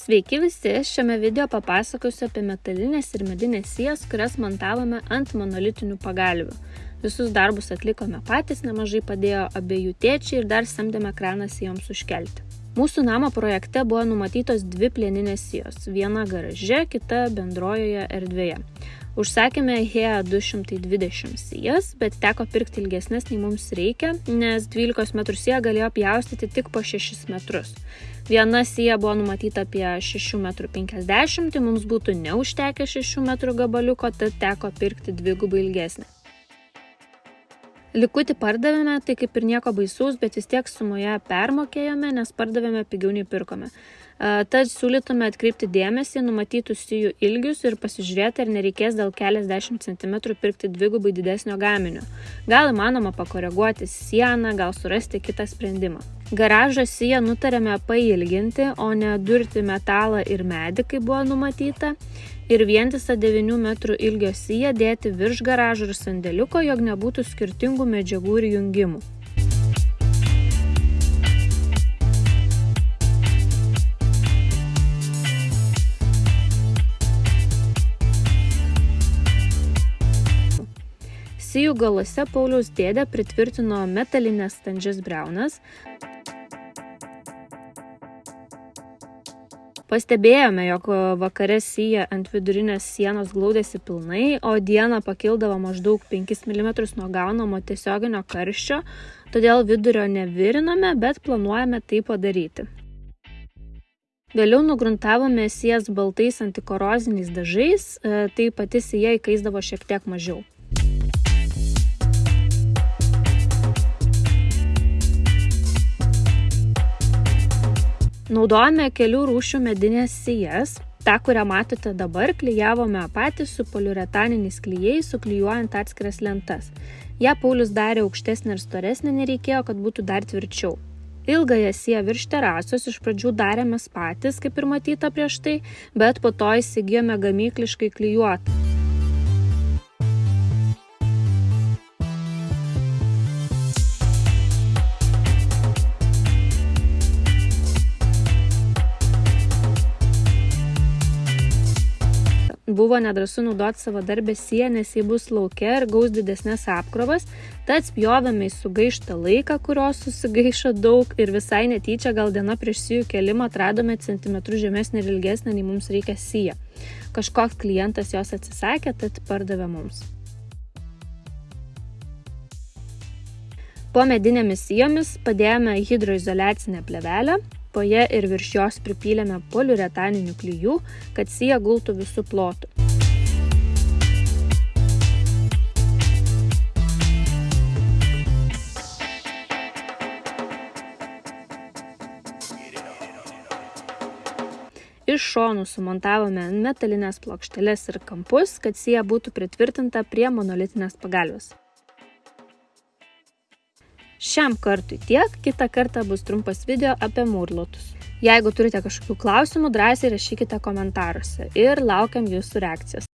Sveiki visi, šiame video papasakosiu apie metalinės ir medinės sijas, kurias montavome ant monolitinių pagalvių. Visus darbus atlikome patys, nemažai padėjo abiejų tėčiai ir dar samdėme kraną sijoms užkelti. Mūsų namo projekte buvo numatytos dvi plieninės sijos, viena garaže, kita bendrojoje erdvėje. Užsakėme HEA 220 sijas, bet teko pirkti ilgesnės nei mums reikia, nes 12 m sija galėjo pjaustyti tik po 6 metrus. Viena sija buvo numatyta apie 6,50 m, tai mums būtų neužtekę 6 m gabaliuko, tad teko pirkti dvigubai ilgesnę. Likutį pardavėme, tai kaip ir nieko baisaus, bet vis tiek sumoje permokėjome, nes pardavėme pigiau nei pirkome. Tad siūlytume atkreipti dėmesį numatytus sijų ilgius ir pasižiūrėti, ar nereikės dėl keliasdešimt centimetrų pirkti dvigubai didesnio gaminio. Gal įmanoma pakoreguoti sieną, gal surasti kitą sprendimą. Garažo siją nutarėme pailginti, o ne durti metalą ir medį, kaip buvo numatyta ir vientisą 9 metrų ilgio siją dėti virš garažo ir sandėliuko, jog nebūtų skirtingų medžiagų ir jungimų. Sijų galuose Pauliaus dėdė pritvirtino metalinės standžias breunas, Pastebėjome, jog vakare sija ant vidurinės sienos glaudėsi pilnai, o dieną pakildavo maždaug 5 mm nuo gaunamo tiesioginio karščio, todėl vidurio neviriname, bet planuojame tai padaryti. Vėliau nugruntavome sijas baltais antikoroziniais dažais, e, tai pati sija įkaisdavo šiek tiek mažiau. Naudojame kelių rūšių medinės sijas. Ta, kurią matote dabar, klyjavome patys su poliuretaniniais klyjais, suklyjuojant atskiras lentas. Ja Paulius darė aukštesnė ir storesnė, nereikėjo, kad būtų dar tvirčiau. Ilgąją siją virš terasos iš pradžių darėmės patys, kaip ir matyta prieš tai, bet po to įsigijome gamykliškai klyjuotą. Buvo nedrasu naudoti savo darbę siją, nes jį bus laukia ir gaus didesnės apkrovas, tad spjovėme į sugaištą laiką, kurios susigaišo daug ir visai netyčia gal diena prieš sijų kelimą atradome centimetrų žemesnį ir ilgesnį, nei mums reikia siją. Kažkoks klientas jos atsisakė, tad pardavė mums. Po medinėmis sijomis padėjome hidroizolacinę plevelę, po ja ir virš jos pripylėme poliuretaninių klyjų, kad sija gultų visų plotų. Iš šonų sumontavome metalinės plokšteles ir kampus, kad sija būtų pritvirtinta prie monolitinės pagalvės. Šiam kartui tiek, kitą kartą bus trumpas video apie mūrlotus. Jeigu turite kažkokių klausimų, drąsiai rašykite komentaruose ir laukiam jūsų reakcijos.